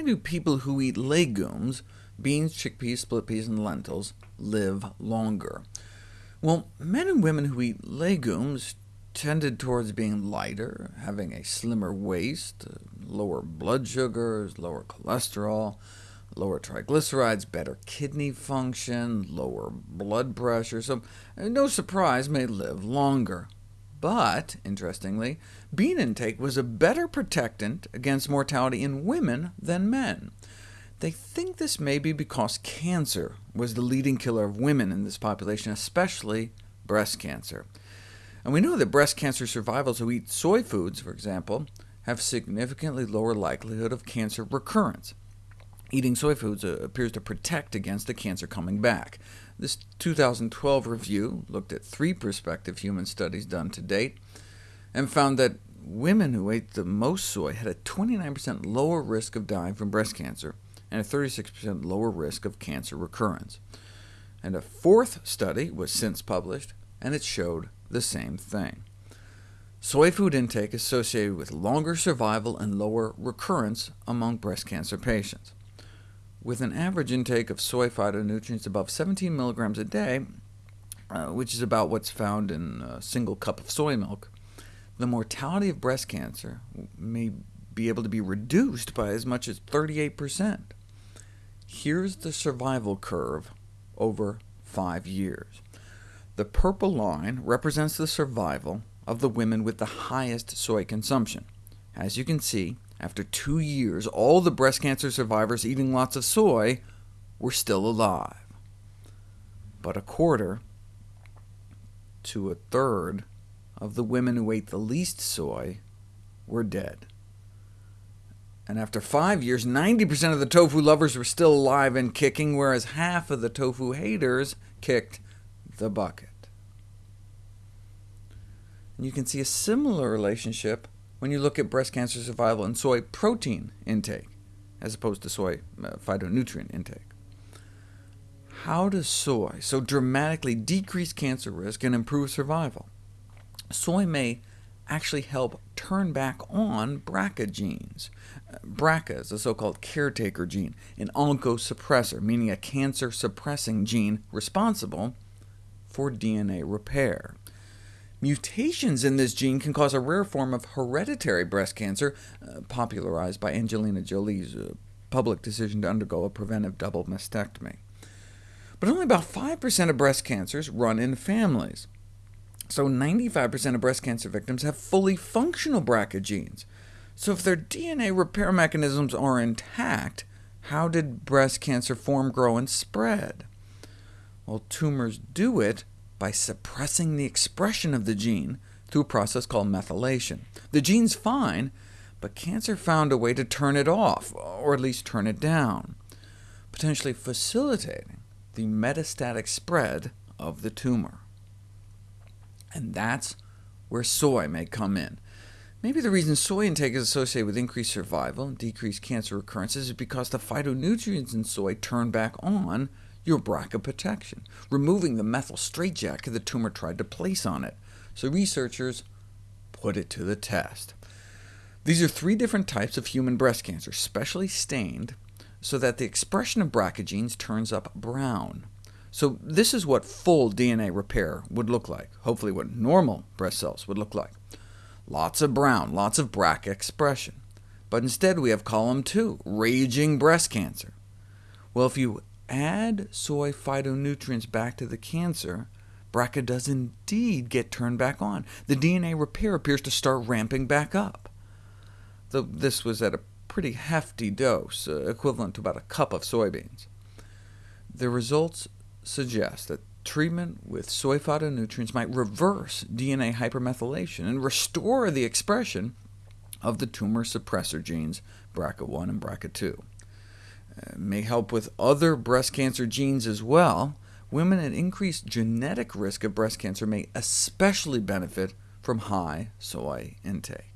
why do people who eat legumes, beans, chickpeas, split peas, and lentils, live longer? Well, men and women who eat legumes tended towards being lighter, having a slimmer waist, uh, lower blood sugars, lower cholesterol, lower triglycerides, better kidney function, lower blood pressure, so uh, no surprise may live longer. But, interestingly, bean intake was a better protectant against mortality in women than men. They think this may be because cancer was the leading killer of women in this population, especially breast cancer. And we know that breast cancer survivors who eat soy foods, for example, have significantly lower likelihood of cancer recurrence. Eating soy foods uh, appears to protect against the cancer coming back. This 2012 review looked at three prospective human studies done to date, and found that women who ate the most soy had a 29% lower risk of dying from breast cancer, and a 36% lower risk of cancer recurrence. And a fourth study was since published, and it showed the same thing. Soy food intake associated with longer survival and lower recurrence among breast cancer patients. With an average intake of soy phytonutrients above 17 milligrams a day, uh, which is about what's found in a single cup of soy milk, the mortality of breast cancer may be able to be reduced by as much as 38%. Here's the survival curve over five years. The purple line represents the survival of the women with the highest soy consumption. As you can see, after two years, all the breast cancer survivors eating lots of soy were still alive. But a quarter to a third of the women who ate the least soy were dead. And after five years, 90% of the tofu lovers were still alive and kicking, whereas half of the tofu haters kicked the bucket. And you can see a similar relationship when you look at breast cancer survival and soy protein intake, as opposed to soy uh, phytonutrient intake. How does soy so dramatically decrease cancer risk and improve survival? Soy may actually help turn back on BRCA genes. Uh, BRCA is a so-called caretaker gene, an oncosuppressor, meaning a cancer-suppressing gene responsible for DNA repair. Mutations in this gene can cause a rare form of hereditary breast cancer, uh, popularized by Angelina Jolie's uh, public decision to undergo a preventive double mastectomy. But only about 5% of breast cancers run in families. So 95% of breast cancer victims have fully functional BRCA genes. So if their DNA repair mechanisms are intact, how did breast cancer form, grow, and spread? Well, tumors do it by suppressing the expression of the gene through a process called methylation. The gene's fine, but cancer found a way to turn it off, or at least turn it down, potentially facilitating the metastatic spread of the tumor. And that's where soy may come in. Maybe the reason soy intake is associated with increased survival and decreased cancer recurrences is because the phytonutrients in soy turn back on your BRCA protection, removing the methyl straitjacket the tumor tried to place on it. So researchers put it to the test. These are three different types of human breast cancer, specially stained, so that the expression of BRCA genes turns up brown. So this is what full DNA repair would look like, hopefully what normal breast cells would look like. Lots of brown, lots of BRCA expression. But instead we have column 2, raging breast cancer. Well, if you add soy phytonutrients back to the cancer, BRCA does indeed get turned back on. The DNA repair appears to start ramping back up. Though this was at a pretty hefty dose, uh, equivalent to about a cup of soybeans. The results suggest that treatment with soy phytonutrients might reverse DNA hypermethylation and restore the expression of the tumor suppressor genes BRCA1 and BRCA2. May help with other breast cancer genes as well. Women at increased genetic risk of breast cancer may especially benefit from high soy intake.